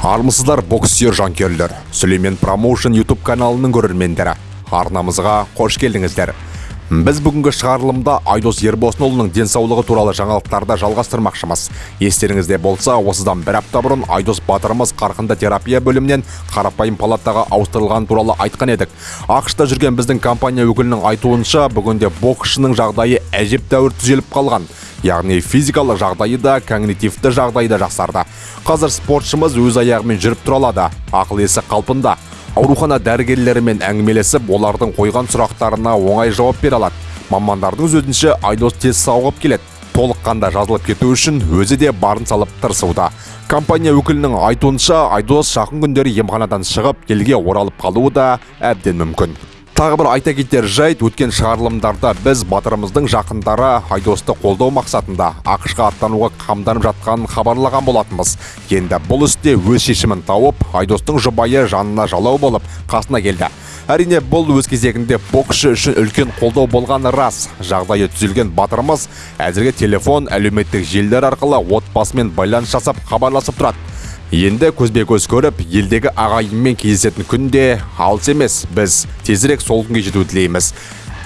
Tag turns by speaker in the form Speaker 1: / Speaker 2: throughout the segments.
Speaker 1: армысыздар боксер жанкүйерлер. Сүлеймен промоушен ютуб каналының көрермендері. Арнамызға қош келдіңіздер. Біз бүгінгі шығарылымда айдос ербосынұлының денсаулығы туралы жаңалықтарды жалғастырмақшымыз. Естеріңізде болса осыдан бір апта бұрын айдос батырымыз қарқынды терапия бөлімінен қарапайым палатаға ауыстырылған туралы айтқан едік. Ақшта жүрген біздің компания өкілінің айтуынша бүгінде боксшының жағдайы әжептәуір түзеліп қалған. Яғни физикалық жағдайы да когнитивті жағдайы да жақсарды қазір спортшымыз өз аяғымен жүріп тұра алады. Ақыл есі қалпында. Аурухана дәрігерлерімен әңгімелесіп олардың қойған сұрақтарына оңай жауап бере алады. Мамандардың сөзінше айдос тез сауығып келеді. Толыққанда жазылып кету үшін өзі де барын салып тырысуда. Компания өкілінің айтуынша айдос жақын күндері емханадан шығып елге оралып қалуы да әбден мүмкін. Тағы бір айта кетер жайт өткен шығарылымдарда біз батырымыздың жақындары айдосты қолдау мақсатында ақшқа аттануға қамданып жатқанын хабарлаған болатынбыз. Енді бұл істе өз шешімін тауып айдостың жұбайы жанына жалау болып қасына келді. Әрине бұл өз кезегінде боксшы үшін үлкен қолдау болғаны рас. Жағдайы түзелген батырымыз әзірге телефон әлеуметтік желілер арқылы отбасымен байланыс жасап хабарласып тұрады. Енді көзбе көз көріп елдегі ағайынмен кездесетін күн де алыс емес біз тезірек сол күнге жетуді тілейміз.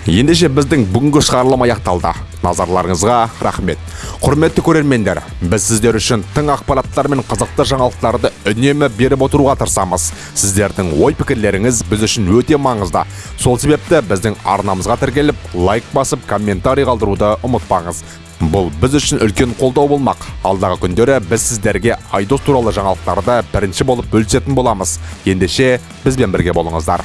Speaker 1: Ендеше біздің бүгінгі шығарылым аяқталды. Назарларыңызға рахмет. Құрметті көрермендер біз сіздер үшін тың ақпараттар мен қызықты жаңалықтарды үнемі беріп отыруға тырысамыз. Сіздердің ой пікірлеріңіз біз үшін өте маңызды. Сол себепті біздің арнамызға тіркеліп лайк басып комментарий қалдыруды ұмытпаңыз. Бұл біз үшін үлкен қолдау болмақ. Алдағы күндері біз сіздерге айдос туралы жаңалықтарды бірінші болып бөлісетін боламыз. Ендеше бізбен бірге болыңыздар.